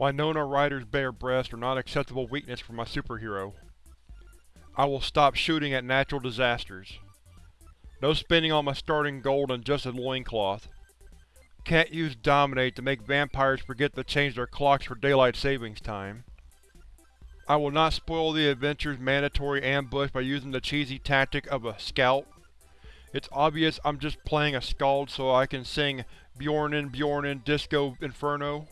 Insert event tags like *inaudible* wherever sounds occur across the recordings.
Winona Ryder's bare breasts are not acceptable weakness for my superhero. I will stop shooting at natural disasters. No spending on my starting gold on just a loincloth. Can't use Dominate to make vampires forget to change their clocks for daylight savings time. I will not spoil the adventure's mandatory ambush by using the cheesy tactic of a scout. It's obvious I'm just playing a skald so I can sing Bjornin Bjornin Disco Inferno.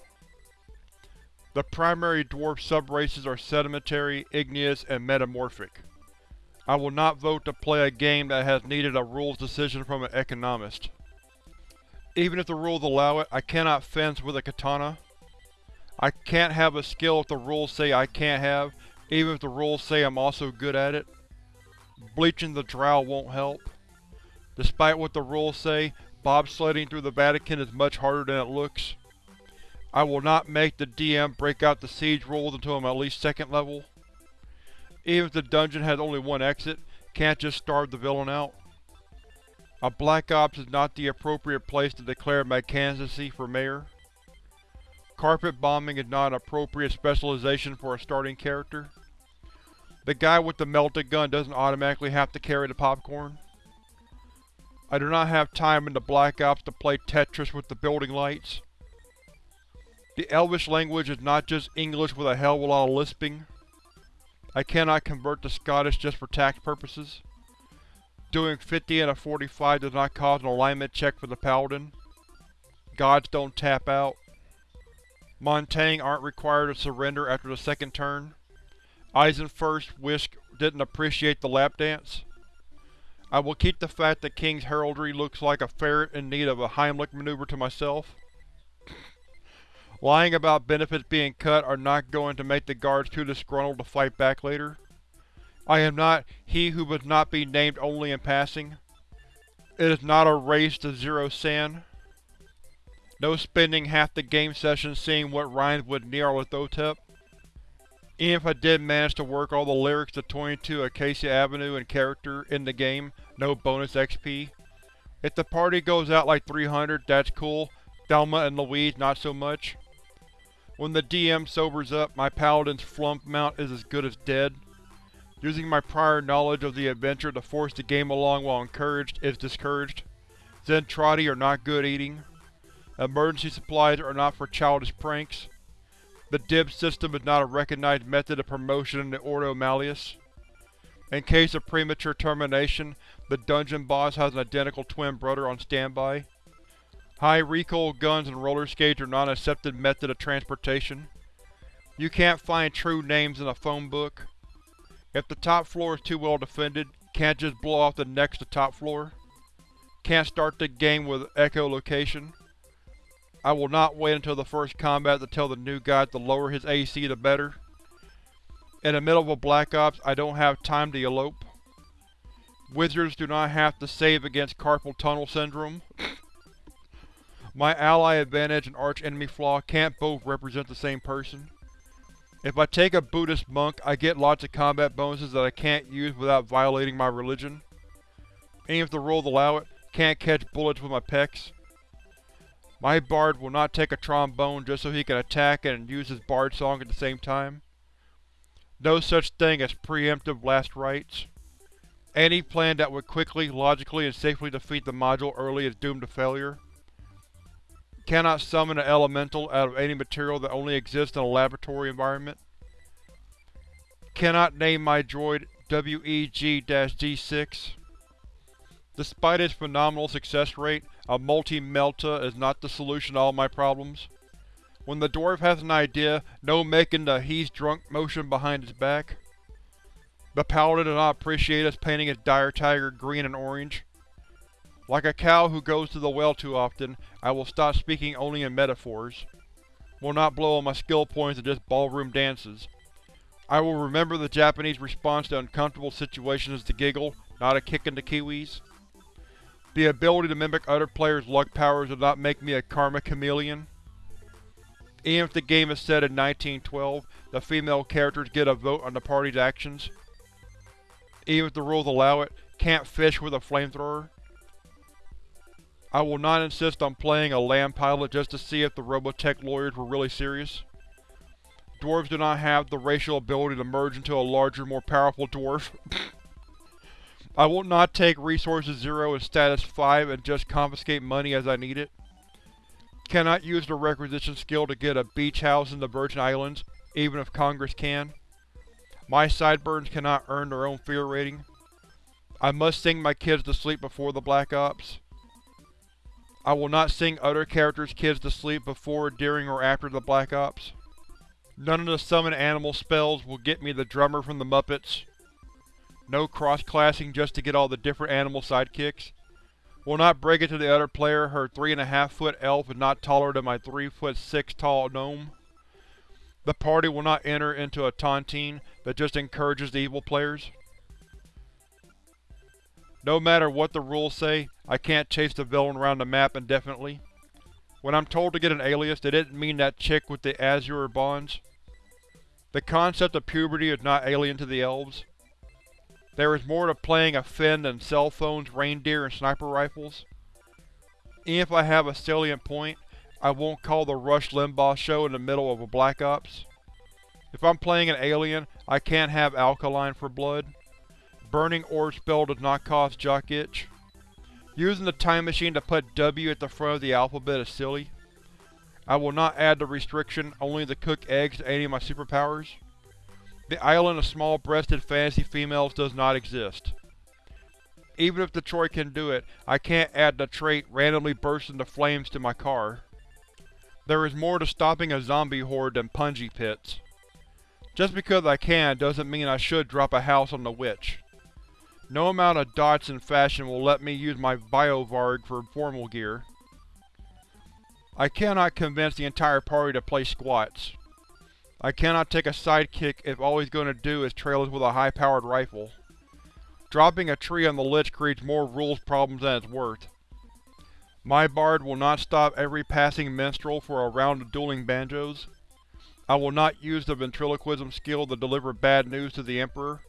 The primary dwarf subraces are sedimentary, igneous, and metamorphic. I will not vote to play a game that has needed a rules decision from an economist. Even if the rules allow it, I cannot fence with a katana. I can't have a skill if the rules say I can't have, even if the rules say I'm also good at it. Bleaching the drow won't help. Despite what the rules say, bobsledding through the Vatican is much harder than it looks. I will not make the DM break out the siege rules until I'm at least second level. Even if the dungeon has only one exit, can't just starve the villain out. A Black Ops is not the appropriate place to declare my candidacy for mayor. Carpet bombing is not an appropriate specialization for a starting character. The guy with the melted gun doesn't automatically have to carry the popcorn. I do not have time in the Black Ops to play Tetris with the building lights. The Elvish language is not just English with a hell of a lot of lisping. I cannot convert to Scottish just for tax purposes. Doing 50 and a 45 does not cause an alignment check for the Paladin. Gods don't tap out. Montaigne aren't required to surrender after the second turn. Eisenfurst Wisk didn't appreciate the lap dance. I will keep the fact that King's heraldry looks like a ferret in need of a Heimlich maneuver to myself. Lying about benefits being cut are not going to make the guards too disgruntled to fight back later. I am not he who must not be named only in passing. It is not a race to zero SAN. No spending half the game session seeing what rhymes with Nyarlathotep. Even if I did manage to work all the lyrics to 22 Acacia Avenue in character in the game, no bonus XP. If the party goes out like 300, that's cool. Thelma and Louise not so much. When the DM sobers up, my paladin's flumph mount is as good as dead. Using my prior knowledge of the adventure to force the game along while encouraged is discouraged. Zentraedi are not good eating. Emergency supplies are not for childish pranks. The DIB system is not a recognized method of promotion in the Ordo Malleus. In case of premature termination, the dungeon boss has an identical twin brother on standby. High recoil guns and roller skates are not an accepted method of transportation. You can't find true names in a phone book. If the top floor is too well defended, can't just blow off the next to top floor. Can't start the game with echolocation. I will not wait until the first combat to tell the new guy to lower his AC the better. In the middle of a Black Ops, I don't have time to elope. Wizards do not have to save against carpal tunnel syndrome. My ally advantage and arch-enemy flaw can't both represent the same person. If I take a Buddhist monk, I get lots of combat bonuses that I can't use without violating my religion. Even if the rules allow it, can't catch bullets with my pecs. My bard will not take a trombone just so he can attack and use his bard song at the same time. No such thing as preemptive last rites. Any plan that would quickly, logically, and safely defeat the module early is doomed to failure. Cannot summon an elemental out of any material that only exists in a laboratory environment. Cannot name my droid WEG-D6. Despite its phenomenal success rate, a multi-melta is not the solution to all my problems. When the dwarf has an idea, no making the he's drunk motion behind his back. The paladin does not appreciate us painting his dire tiger green and orange. Like a cow who goes to the well too often, I will stop speaking only in metaphors. Will not blow all my skill points in just ballroom dances. I will remember the Japanese response to uncomfortable situations as the giggle, not a kick in the kiwis. The ability to mimic other players' luck powers does not make me a karma chameleon. Even if the game is set in 1912, the female characters get a vote on the party's actions. Even if the rules allow it, can't fish with a flamethrower. I will not insist on playing a land pilot just to see if the Robotech lawyers were really serious. Dwarves do not have the racial ability to merge into a larger, more powerful dwarf. *laughs* I will not take Resources 0 and Status 5 and just confiscate money as I need it. Cannot use the requisition skill to get a beach house in the Virgin Islands, even if Congress can. My sideburns cannot earn their own fear rating. I must sing my kids to sleep before the Black Ops. I will not sing other characters' kids to sleep before, during, or after the Black Ops. None of the summon animal spells will get me the drummer from the Muppets. No cross-classing just to get all the different animal sidekicks. Will not break it to the other player her 3.5 foot elf is not taller than my 3 foot 6 tall gnome. The party will not enter into a tontine that just encourages the evil players. No matter what the rules say, I can't chase the villain around the map indefinitely. When I'm told to get an alias, they didn't mean that chick with the azure bonds. The concept of puberty is not alien to the elves. There is more to playing a Finn than cell phones, reindeer, and sniper rifles. Even if I have a salient point, I won't call the Rush Limbaugh show in the middle of a Black Ops. If I'm playing an alien, I can't have alkaline for blood. Burning Orb spell does not cause jock itch. Using the time machine to put W at the front of the alphabet is silly. I will not add the restriction only to cook eggs to any of my superpowers. The island of small-breasted fantasy females does not exist. Even if Detroit can do it, I can't add the trait randomly burst into flames to my car. There is more to stopping a zombie horde than punji pits. Just because I can doesn't mean I should drop a house on the witch. No amount of dots in fashion will let me use my Biovarg for formal gear. I cannot convince the entire party to play squats. I cannot take a sidekick if all he's going to do is trail us with a high-powered rifle. Dropping a tree on the Lich creates more rules problems than it's worth. My bard will not stop every passing minstrel for a round of dueling banjos. I will not use the ventriloquism skill to deliver bad news to the Emperor.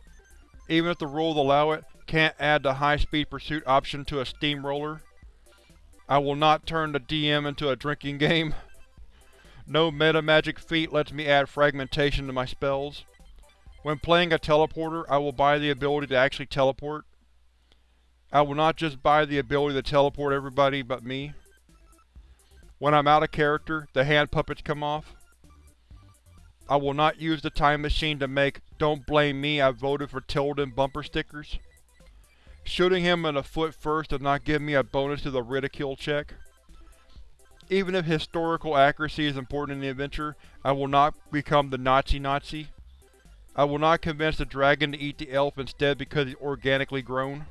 Even if the rules allow it, can't add the high-speed pursuit option to a steamroller. I will not turn the DM into a drinking *laughs* game. No metamagic feat lets me add fragmentation to my spells. When playing a teleporter, I will buy the ability to actually teleport. I will not just buy the ability to teleport everybody but me. When I'm out of character, the hand puppets come off. I will not use the time machine to make Don't Blame Me I Voted for Tilden bumper stickers. Shooting him in the foot first does not give me a bonus to the ridicule check. Even if historical accuracy is important in the adventure, I will not become the Nazi-Nazi. I will not convince the dragon to eat the elf instead because he's organically grown.